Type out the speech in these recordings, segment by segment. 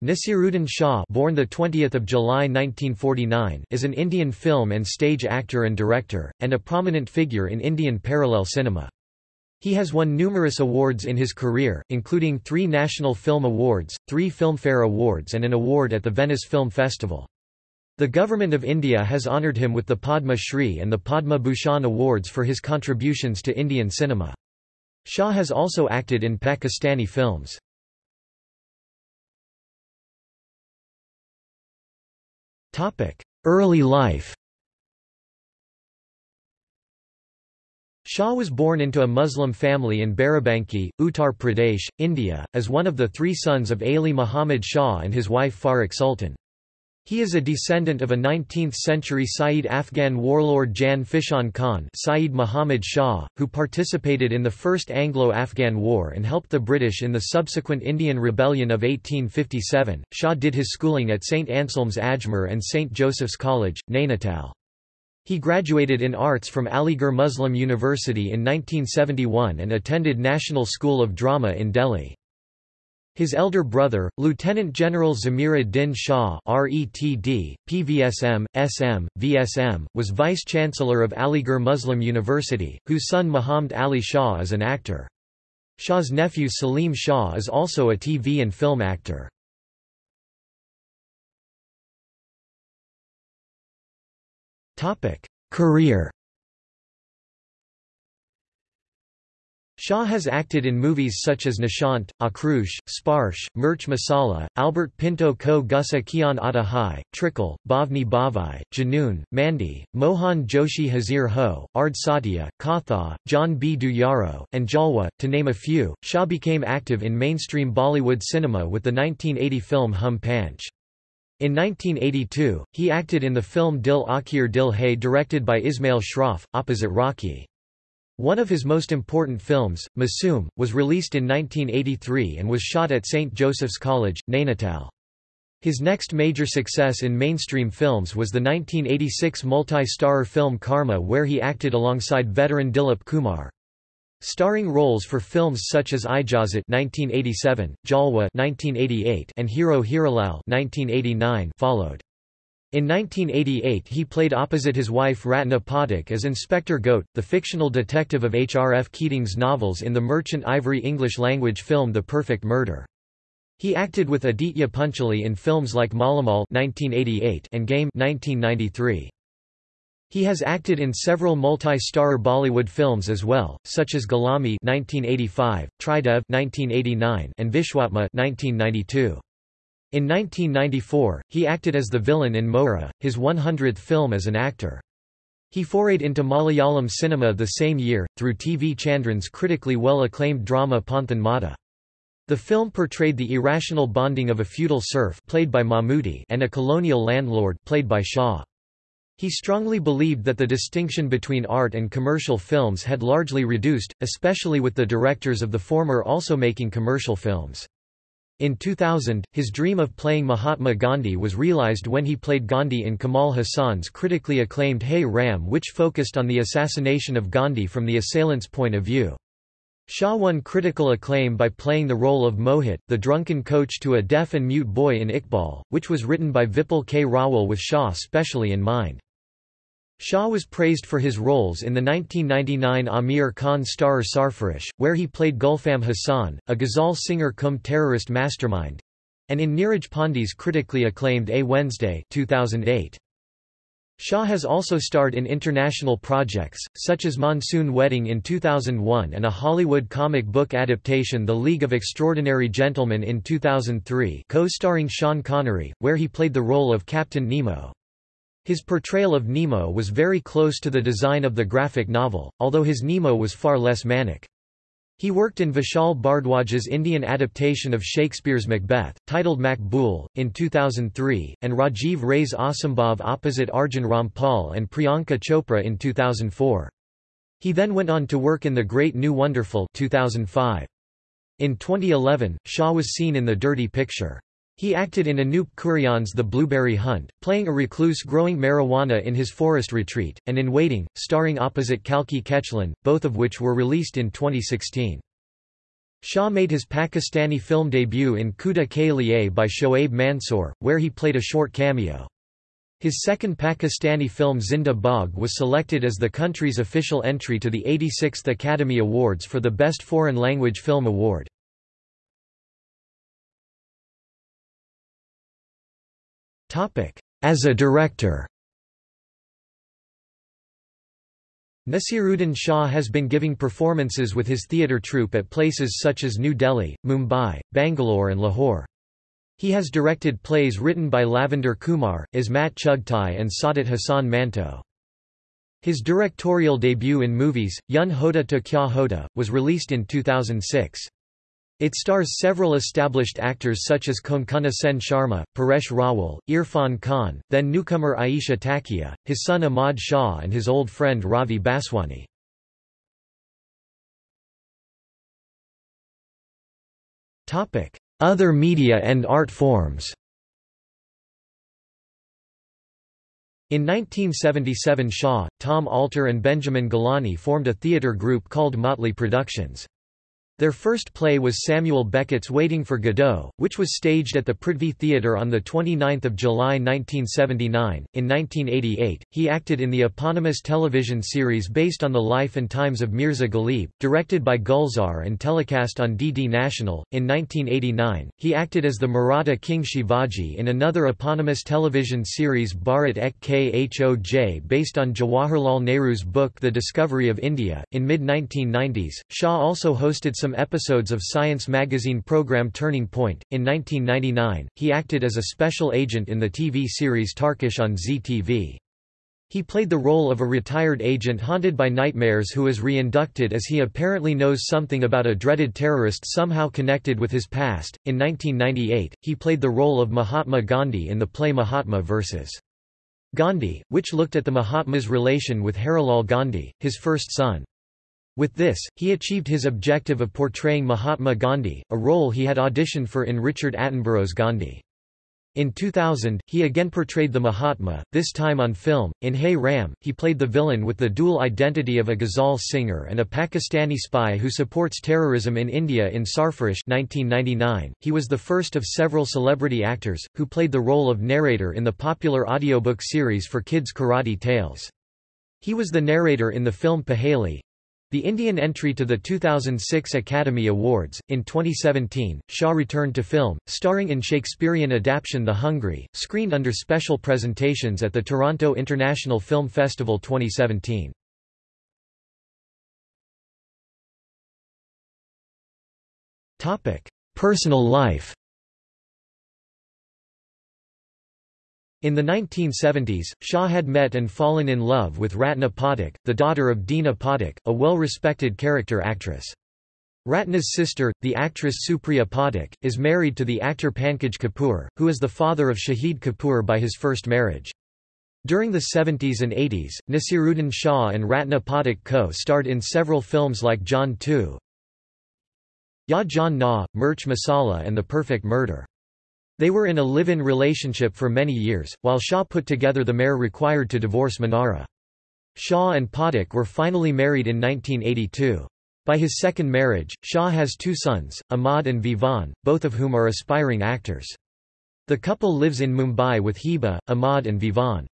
Nasiruddin Shah born the 20th of July 1949 is an Indian film and stage actor and director and a prominent figure in Indian parallel cinema. He has won numerous awards in his career, including 3 National Film Awards, 3 Filmfare Awards and an award at the Venice Film Festival. The Government of India has honoured him with the Padma Shri and the Padma Bhushan awards for his contributions to Indian cinema. Shah has also acted in Pakistani films. Early life Shah was born into a Muslim family in Barabanki, Uttar Pradesh, India, as one of the three sons of Ali Muhammad Shah and his wife Farrukh Sultan. He is a descendant of a 19th-century Sayyid Afghan warlord Jan Fishan Khan Sayyid Muhammad Shah, who participated in the First Anglo-Afghan War and helped the British in the subsequent Indian Rebellion of 1857. Shah did his schooling at St Anselm's Ajmer and St Joseph's College, Nainital. He graduated in arts from Aligarh Muslim University in 1971 and attended National School of Drama in Delhi. His elder brother, Lieutenant General Zamir ad-Din Shah RETD, PVSM, SM, VSM, was Vice-Chancellor of Aligarh Muslim University, whose son Muhammad Ali Shah is an actor. Shah's nephew Salim Shah is also a TV and film actor. Career Shah has acted in movies such as Nishant, Aakrosh, Sparsh, Mirch Masala, Albert Pinto Ko Gussa Kyon Aata Hai, Trickle, Bhavni Bhavai, Junoon, Mandi, Mohan Joshi Hazir Ho, Ardh Satya, Katha, Jaane Bhi Do Yaaro, and Jalwa, to name a few. Shah became active in mainstream Bollywood cinema with the 1980 film Hum Panch. In 1982, he acted in the film Dil Akhir Dil Hai directed by Ismail Shroff, opposite Rakhee. One of his most important films, Masoom, was released in 1983 and was shot at St. Joseph's College, Nainital. His next major success in mainstream films was the 1986 multi-starrer film Karma where he acted alongside veteran Dilip Kumar. Starring roles for films such as Ijazat 1987, Jalwa 1988 and Hero Hiralal 1989 followed. In 1988 he played opposite his wife Ratna Pathak as Inspector Ghote, the fictional detective of H. R. F. Keating's novels in the Merchant Ivory English-language film The Perfect Murder. He acted with Aditya Pancholi in films like Malamal 1988 and Game 1993. He has acted in several multi-star Bollywood films as well, such as Ghulami 1985, Tridev 1989 and Vishwatma 1992. In 1994, he acted as the villain in Mohra, his 100th film as an actor. He forayed into Malayalam cinema the same year, through T. V. Chandran's critically well-acclaimed drama Ponthan Mada. The film portrayed the irrational bonding of a feudal serf played by Mammootty and a colonial landlord played by Shah. He strongly believed that the distinction between art and commercial films had largely reduced, especially with the directors of the former also making commercial films. In 2000, his dream of playing Mahatma Gandhi was realized when he played Gandhi in Kamal Haasan's critically acclaimed Hey Ram which focused on the assassination of Gandhi from the assailant's point of view. Shah won critical acclaim by playing the role of Mohit, the drunken coach to a deaf and mute boy in Iqbal, which was written by Vipul K. Rawal with Shah specially in mind. Shah was praised for his roles in the 1999 Aamir Khan starrer Sarfarosh, where he played Gulfam Hassan, a ghazal singer cum terrorist mastermind, and in Neeraj Pandey's critically acclaimed A Wednesday 2008. Shah has also starred in international projects, such as Monsoon Wedding in 2001 and a Hollywood comic book adaptation The League of Extraordinary Gentlemen in 2003 co-starring Sean Connery, where he played the role of Captain Nemo. His portrayal of Nemo was very close to the design of the graphic novel, although his Nemo was far less manic. He worked in Vishal Bhardwaj's Indian adaptation of Shakespeare's Macbeth, titled Maqbool, in 2003, and Rajiv Ray's Asambhav opposite Arjun Rampal and Priyanka Chopra in 2004. He then went on to work in The Great New Wonderful 2005. In 2011, Shah was seen in The Dirty Picture. He acted in Anup Kurian's The Blueberry Hunt, playing a recluse growing marijuana in his forest retreat, and in Waiting, starring opposite Kalki Koechlin, both of which were released in 2016. Shah made his Pakistani film debut in Khuda Ke Liye by Shoaib Mansoor, where he played a short cameo. His second Pakistani film Zinda Bhaag was selected as the country's official entry to the 86th Academy Awards for the Best Foreign Language Film Award. As a director Nasiruddin Shah has been giving performances with his theatre troupe at places such as New Delhi, Mumbai, Bangalore and Lahore. He has directed plays written by Lavender Kumar, Ismat Chughtai and Saadat Hasan Manto. His directorial debut in movies, Yun Hota to Kya Hota, was released in 2006. It stars several established actors such as Konkona Sen Sharma, Paresh Rawal, Irfan Khan, then newcomer Aisha Takia, his son Ahmad Shah and his old friend Ravi Baswani. Other media and art forms In 1977 Shah, Tom Alter and Benjamin Gilani formed a theatre group called Motley Productions. Their first play was Samuel Beckett's Waiting for Godot, which was staged at the Prithvi Theatre on 29 July 1979. In 1988, he acted in the eponymous television series based on the life and times of Mirza Ghalib, directed by Gulzar and telecast on DD National. In 1989, he acted as the Maratha King Shivaji in another eponymous television series Bharat Ek Khoj based on Jawaharlal Nehru's book The Discovery of India. In mid 1990s, Shah also hosted some some episodes of science magazine program Turning Point. In 1999, he acted as a special agent in the TV series Tarkash on Zee TV. He played the role of a retired agent haunted by nightmares who is re-inducted as he apparently knows something about a dreaded terrorist somehow connected with his past. In 1998, he played the role of Mahatma Gandhi in the play Mahatma vs. Gandhi, which looked at the Mahatma's relation with Harilal Gandhi, his first son. With this, he achieved his objective of portraying Mahatma Gandhi, a role he had auditioned for in Richard Attenborough's Gandhi. In 2000, he again portrayed the Mahatma, this time on film. In Hey Ram, he played the villain with the dual identity of a ghazal singer and a Pakistani spy who supports terrorism in India in Sarfarosh 1999. He was the first of several celebrity actors, who played the role of narrator in the popular audiobook series for kids Karadi Tales. He was the narrator in the film Paheli, the Indian entry to the 2006 Academy Awards. In 2017, Shah returned to film, starring in Shakespearean adaptation The Hungry, screened under special presentations at the Toronto International Film Festival 2017. Topic: Personal life. In the 1970s, Shah had met and fallen in love with Ratna Pathak, the daughter of Dina Pathak, a well-respected character actress. Ratna's sister, the actress Supriya Pathak, is married to the actor Pankaj Kapoor, who is the father of Shahid Kapoor by his first marriage. During the 70s and 80s, Nasiruddin Shah and Ratna Pathak co-starred in several films like Jaan 2, Ya Jaan Na, Mirch Masala and The Perfect Murder. They were in a live-in relationship for many years, while Shah put together the mare required to divorce Manara. Shah and Pathak were finally married in 1982. By his second marriage, Shah has two sons, Ahmad and Vivan, both of whom are aspiring actors. The couple lives in Mumbai with Heba, Ahmad and Vivan.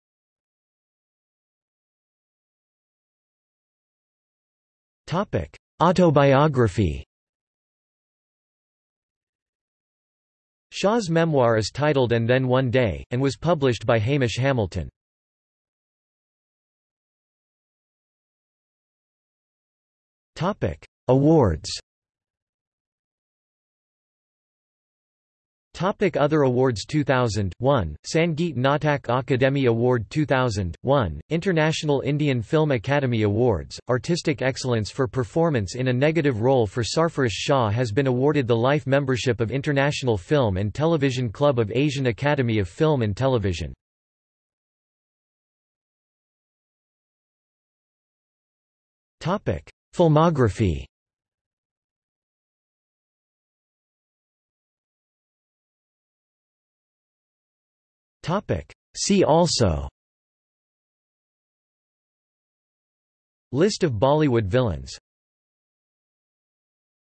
Autobiography Shah's memoir is titled And Then One Day, and was published by Hamish Hamilton. Awards Topic Other awards 2000, 1, Sangeet Natak Akademi Award 2001, International Indian Film Academy Awards, Artistic Excellence for Performance in a Negative Role for Sarfarosh Shah has been awarded the life membership of International Film and Television Club of Asian Academy of Film and Television. Filmography Topic. See also List of Bollywood villains